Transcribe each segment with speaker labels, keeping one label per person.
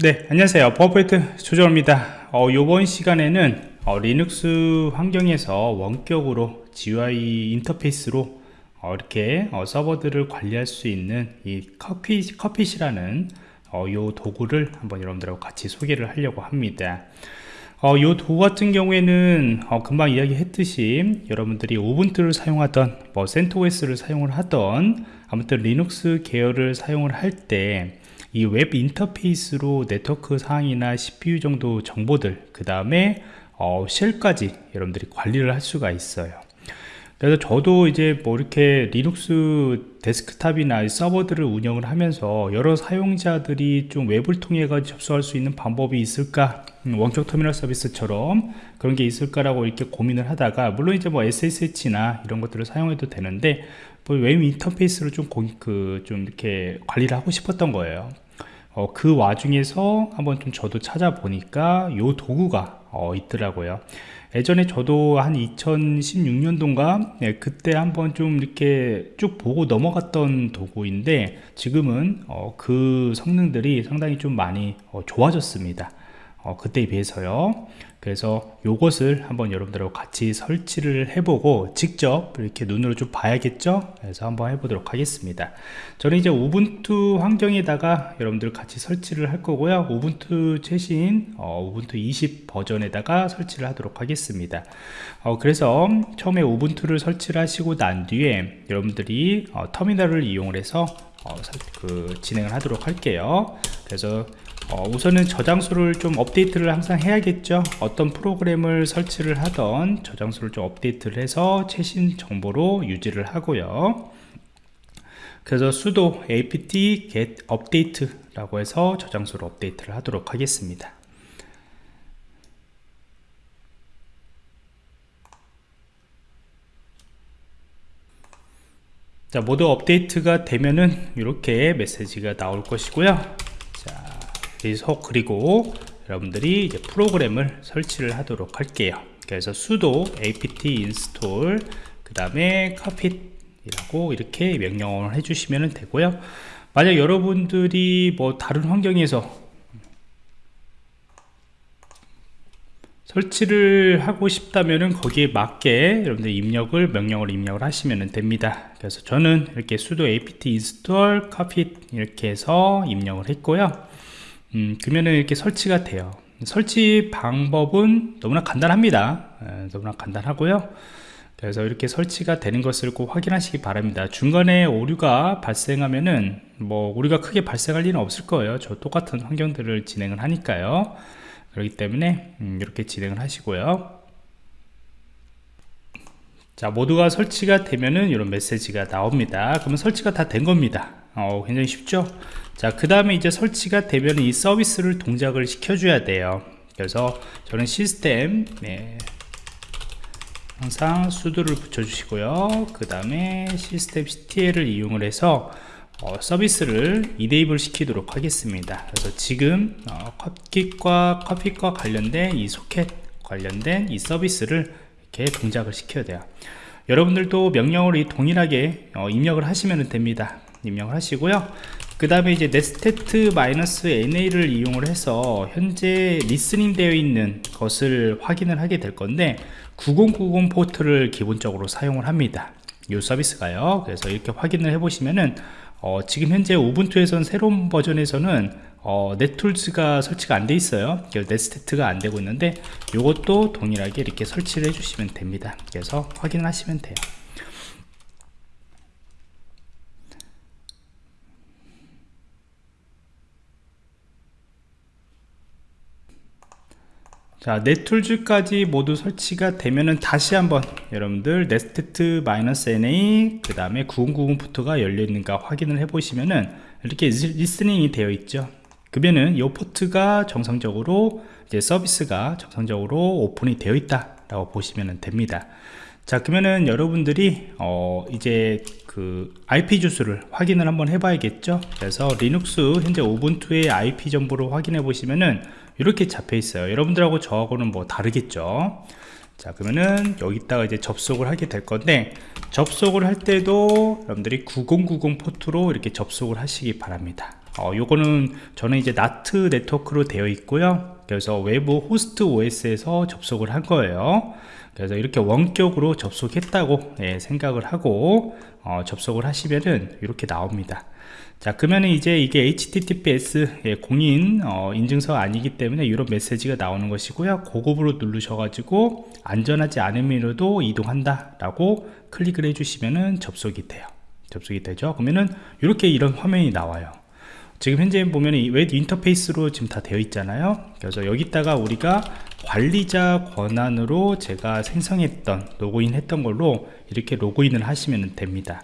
Speaker 1: 네 안녕하세요. 버퍼포인트 조정원입니다. 어, 이번 시간에는 어, 리눅스 환경에서 원격으로 GUI 인터페이스로 어, 이렇게 어, 서버들을 관리할 수 있는 이 Cockpit, Cockpit이라는 어, 요 도구를 한번 여러분들하고 같이 소개를 하려고 합니다. 어, 요 도구 같은 경우에는 어, 금방 이야기했듯이 여러분들이 Ubuntu를 사용하던 뭐 CentOS를 사용을 하던 아무튼 리눅스 계열을 사용을 할때 이 웹 인터페이스로 네트워크 상황이나 CPU 정도 정보들 그 다음에 어, shell까지 여러분들이 관리를 할 수가 있어요 그래서 저도 이제 뭐 이렇게 리눅스 데스크탑이나 서버들을 운영을 하면서 여러 사용자들이 좀 web을 통해 가 접속할 수 있는 방법이 있을까 음, 원격 터미널 서비스처럼 그런 게 있을까라고 이렇게 고민을 하다가 물론 이제 뭐 SSH나 이런 것들을 사용해도 되는데 뭐웹 인터페이스로 좀, 그, 좀 이렇게 관리를 하고 싶었던 거예요. 어, 그 와중에서 한번 좀 저도 찾아보니까 요 도구가 어, 있더라고요. 예전에 저도 한 2016년도인가 네, 그때 한번 좀 이렇게 쭉 보고 넘어갔던 도구인데 지금은 어, 그 성능들이 상당히 좀 많이 어, 좋아졌습니다. 어, 그때에 비해서요. 그래서 요것을 한번 여러분들하고 같이 설치를 해보고 직접 이렇게 눈으로 좀 봐야겠죠? 그래서 한번 해보도록 하겠습니다. 저는 이제 우분투 환경에다가 여러분들 같이 설치를 할 거고요. 우분투 최신 어, 우분투 20 버전에다가 설치를 하도록 하겠습니다. 어, 그래서 처음에 우분투를 설치를 하시고 난 뒤에 여러분들이 어, 터미널을 이용 해서 어, 그 진행을 하도록 할게요. 그래서 어, 우선은 저장소를 좀 업데이트를 항상 해야겠죠. 어떤 프로그램을 설치를 하던 저장소를 좀 업데이트를 해서 최신 정보로 유지를 하고요. 그래서 sudo apt get update 라고 해서 저장소를 업데이트를 하도록 하겠습니다. 자 모두 업데이트가 되면은 이렇게 메시지가 나올 것이고요 그래서 그리고 여러분들이 이제 프로그램을 설치를 하도록 할게요. 그래서 sudo apt install 그 다음에 carpet이라고 이렇게 명령을 해주시면 되고요. 만약 여러분들이 뭐 다른 환경에서 설치를 하고 싶다면은 거기에 맞게 여러분들 입력을 명령을 입력을 하시면 됩니다. 그래서 저는 이렇게 sudo apt install carpet 이렇게 해서 입력을 했고요 음, 그러면은 이렇게 설치가 돼요. 설치 방법은 너무나 간단합니다. 에, 너무나 간단하고요. 그래서 이렇게 설치가 되는 것을 꼭 확인하시기 바랍니다. 중간에 오류가 발생하면은 뭐 우리가 크게 발생할 일은 없을 거예요. 저 똑같은 환경들을 진행을 하니까요. 그렇기 때문에 음, 이렇게 진행을 하시고요. 자 모두가 설치가 되면은 이런 메시지가 나옵니다. 그러면 설치가 다 된 겁니다 어, 굉장히 쉽죠? 자 그 다음에 이제 설치가 되면 이 서비스를 동작을 시켜줘야 돼요. 그래서 저는 시스템 네, 항상 수도를 붙여주시고요. 그 다음에 시스템 CTL을 이용을 해서 어, 서비스를 이데이블 시키도록 하겠습니다. 그래서 지금 어, 컵킷과 커핏과 관련된 이 소켓 관련된 이 서비스를 이렇게 동작을 시켜야 돼요. 여러분들도 명령을 동일하게 어, 입력을 하시면 됩니다 입력을 하시고요. 그 다음에 이제 netstat -na를 이용을 해서 현재 listening 되어 있는 것을 확인을 하게 될 건데 9090 포트를 기본적으로 사용을 합니다. 이 서비스가요. 그래서 이렇게 확인을 해 보시면은 어, 지금 현재 Ubuntu에선 새로운 버전에서는 어, net-tools가 설치가 안 돼 있어요. netstat가 안 되고 있는데 이것도 동일하게 이렇게 설치를 해 주시면 됩니다. 그래서 확인하시면 돼요 자 net-tools까지 모두 설치가 되면은 다시 한번 여러분들 netstat -na 그 다음에 9090 포트가 열려 있는가 확인을 해 보시면은 이렇게 listening이 되어 있죠. 그러면은 이 포트가 정상적으로 이제 서비스가 정상적으로 open이 되어 있다 라고 보시면 됩니다. 자 그러면은 여러분들이 어 이제 그 IP 주소를 확인을 한번 해 봐야겠죠? 그래서 리눅스 현재 Ubuntu의 IP 정보를 확인해 보시면은 이렇게 잡혀 있어요. 여러분들하고 저하고는 뭐 다르겠죠? 자 그러면은 여기다가 이제 접속을 하게 될 건데 접속을 할 때도 여러분들이 9090 포트로 이렇게 접속을 하시기 바랍니다. 어, 요거는 저는 이제 나트 네트워크로 되어 있고요. 그래서 외부 호스트 OS에서 접속을 한 거예요 그래서 이렇게 원격으로 접속했다고 예, 생각을 하고 어, 접속을 하시면은 이렇게 나옵니다. 자 그러면 이제 이게 https 예, 공인 어, 인증서 아니기 때문에 이런 메시지가 나오는 것이고요. 고급으로 누르셔 가지고 안전하지 않음으로도 이동한다 라고 클릭을 해주시면은 접속이 돼요. 접속이 되죠. 그러면은 이렇게 이런 화면이 나와요 지금 현재 보면 웹 인터페이스로 지금 다 되어 있잖아요. 그래서 여기다가 우리가 관리자 권한으로 제가 생성했던 로그인 했던 걸로 이렇게 로그인을 하시면 됩니다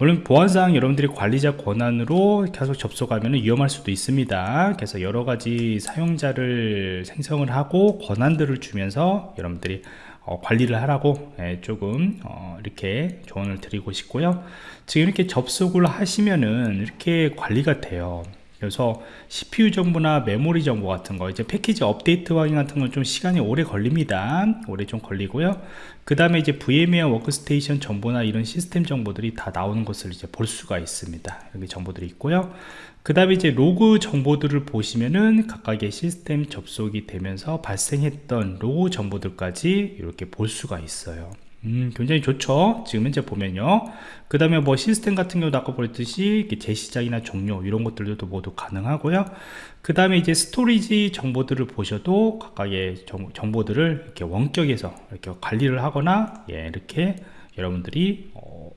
Speaker 1: 물론 보안상 여러분들이 관리자 권한으로 계속 접속하면 위험할 수도 있습니다. 그래서 여러가지 사용자를 생성을 하고 권한들을 주면서 여러분들이 어, 관리를 하라고 예, 조금 어, 이렇게 조언을 드리고 싶고요. 지금 이렇게 접속을 하시면은 이렇게 관리가 돼요 그래서 CPU 정보나 메모리 정보 같은 거 이제 패키지 업데이트 확인 같은 건 좀 시간이 오래 걸립니다. 오래 좀 걸리고요. 그 다음에 이제 VMware Workstation 정보나 이런 시스템 정보들이 다 나오는 것을 이제 볼 수가 있습니다. 여기 정보들이 있고요. 그 다음에 이제 로그 정보들을 보시면은 각각의 시스템 접속이 되면서 발생했던 로그 정보들까지 이렇게 볼 수가 있어요 음, 굉장히 좋죠. 지금 현재 보면요. 그 다음에 뭐 시스템 같은 경우도 아까 보였듯이 재시작이나 종료 이런 것들도 모두 가능하고요. 그 다음에 이제 storage 정보들을 보셔도 각각의 정, 보들을 이렇게 원격에서 이렇게 관리를 하거나 예, 이렇게 여러분들이 어,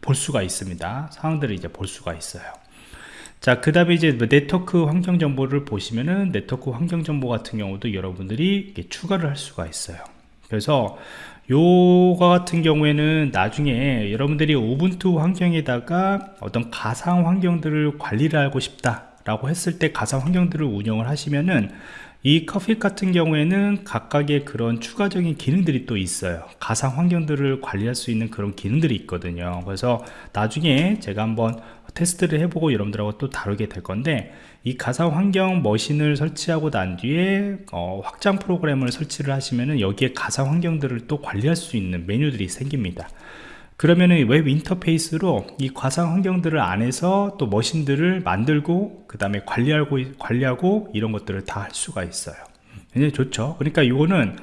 Speaker 1: 볼 수가 있습니다. 상황들을 이제 볼 수가 있어요. 자, 그 다음에 이제 뭐 네트워크 환경 정보를 보시면은 네트워크 환경 정보 같은 경우도 여러분들이 추가를 할 수가 있어요. 그래서 요거 같은 경우에는 나중에 여러분들이 우분투 환경에다가 어떤 가상 환경들을 관리를 하고 싶다 라고 했을 때 가상 환경들을 운영을 하시면은 이 Cockpit 같은 경우에는 각각의 그런 추가적인 기능들이 또 있어요. 가상 환경들을 관리할 수 있는 그런 기능들이 있거든요. 그래서 나중에 제가 한번 테스트를 해보고 여러분들하고 또 다루게 될 건데 이 가상 환경 머신을 설치하고 난 뒤에 어, 확장 프로그램을 설치를 하시면은 여기에 가상 환경들을 또 관리할 수 있는 메뉴들이 생깁니다. 그러면은 웹 인터페이스로 이 가상 환경들을 안에서 또 머신들을 만들고 그 다음에 관리하고 관리하고 이런 것들을 다 할 수가 있어요. 굉장히 좋죠? 그러니까 이거는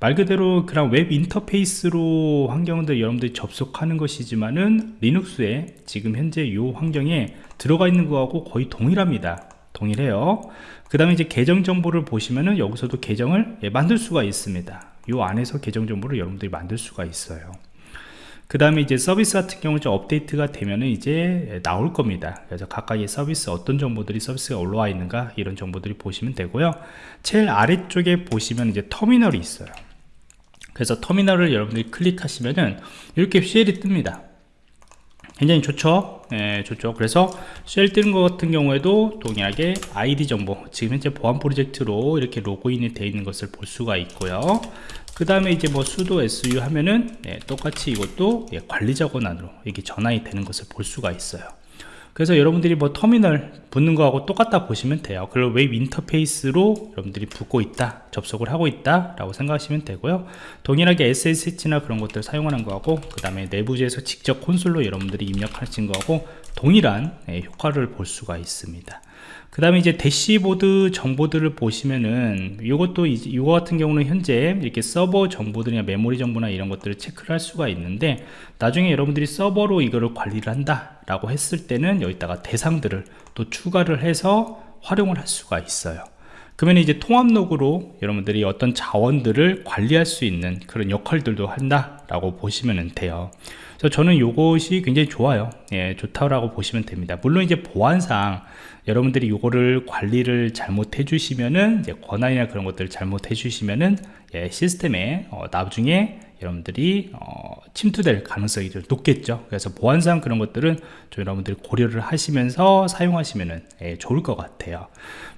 Speaker 1: 말 그대로 그냥 웹 인터페이스로 환경들 여러분들이 접속하는 것이지만은 리눅스에 지금 현재 이 환경에 들어가 있는 거하고 거의 동일합니다. 동일해요. 그 다음에 이제 계정 정보를 보시면은 여기서도 계정을 예, 만들 수가 있습니다. 이 안에서 계정 정보를 여러분들이 만들 수가 있어요. 그 다음에 이제 서비스 같은 경우 좀 업데이트가 되면은 이제 나올 겁니다. 그래서 각각의 서비스 어떤 정보들이 서비스가 올라와 있는가 이런 정보들이 보시면 되고요. 제일 아래쪽에 보시면 이제 터미널이 있어요 그래서 터미널을 여러분들이 클릭하시면은 이렇게 쉘이 뜹니다. 굉장히 좋죠? 예, 좋죠. 그래서 쉘 뜨는 것 같은 경우에도 동일하게 아이디 정보 지금 현재 보안 프로젝트로 이렇게 로그인이 되어 있는 것을 볼 수가 있고요. 그 다음에 이제 뭐 sudo su 하면은 예, 똑같이 이것도 예, 관리자 권한으로 이게 전환이 되는 것을 볼 수가 있어요 그래서 여러분들이 뭐 터미널 붙는 거하고 똑같다 보시면 돼요. 그리고 웹 인터페이스로 여러분들이 붙고 있다 접속을 하고 있다 라고 생각하시면 되고요. 동일하게 SSH나 그런 것들 사용하는 거하고 그 다음에 내부에서 직접 콘솔로 여러분들이 입력하신 거하고 동일한 예, 효과를 볼 수가 있습니다. 그 다음에 이제 대시보드 정보들을 보시면은 이것도 이거 같은 경우는 현재 이렇게 서버 정보들이나 메모리 정보나 이런 것들을 체크를 할 수가 있는데 나중에 여러분들이 서버로 이거를 관리를 한다 라고 했을 때는 여기다가 대상들을 또 추가를 해서 활용을 할 수가 있어요 그러면 이제 통합 로그로 여러분들이 어떤 자원들을 관리할 수 있는 그런 역할들도 한다 라고 보시면 돼요. 그래서 저는 이것이 굉장히 좋아요. 예, 좋다고 보시면 됩니다. 물론 이제 보안상 여러분들이 이거를 관리를 잘못 해 주시면은 이제 권한이나 그런 것들을 잘못 해 주시면은 예, 시스템에 어, 나중에 여러분들이 어, 침투될 가능성이 좀 높겠죠. 그래서 보안상 그런 것들은 좀 여러분들이 고려를 하시면서 사용하시면 예, 좋을 것 같아요.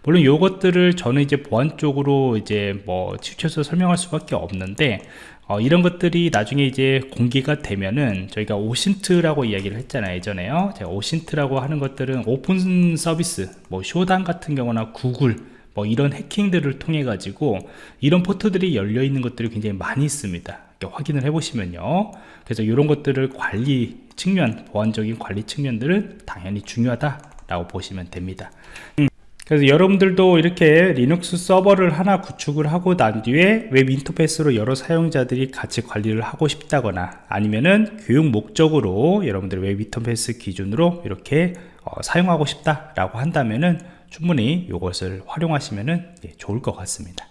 Speaker 1: 물론 이것들을 저는 이제 보안 쪽으로 이제 뭐 치우쳐서 설명할 수밖에 없는데 어, 이런 것들이 나중에 이제 공개가 되면은 저희가 OSINT라고 이야기를 했잖아요 예전에요. 제가 OSINT라고 하는 것들은 오픈 서비스 뭐 Shodan 같은 경우나 구글 뭐 이런 해킹들을 통해 가지고 이런 포트들이 열려 있는 것들이 굉장히 많이 있습니다 확인을 해 보시면요. 그래서 이런 것들을 관리 측면 보안적인 관리 측면들은 당연히 중요하다 라고 보시면 됩니다. 그래서 여러분들도 이렇게 리눅스 서버를 하나 구축을 하고 난 뒤에 웹 인터페이스로 여러 사용자들이 같이 관리를 하고 싶다거나 아니면은 교육 목적으로 여러분들 웹 인터페이스 기준으로 이렇게 어, 사용하고 싶다라고 한다면은 충분히 이것을 활용하시면은 예, 좋을 것 같습니다.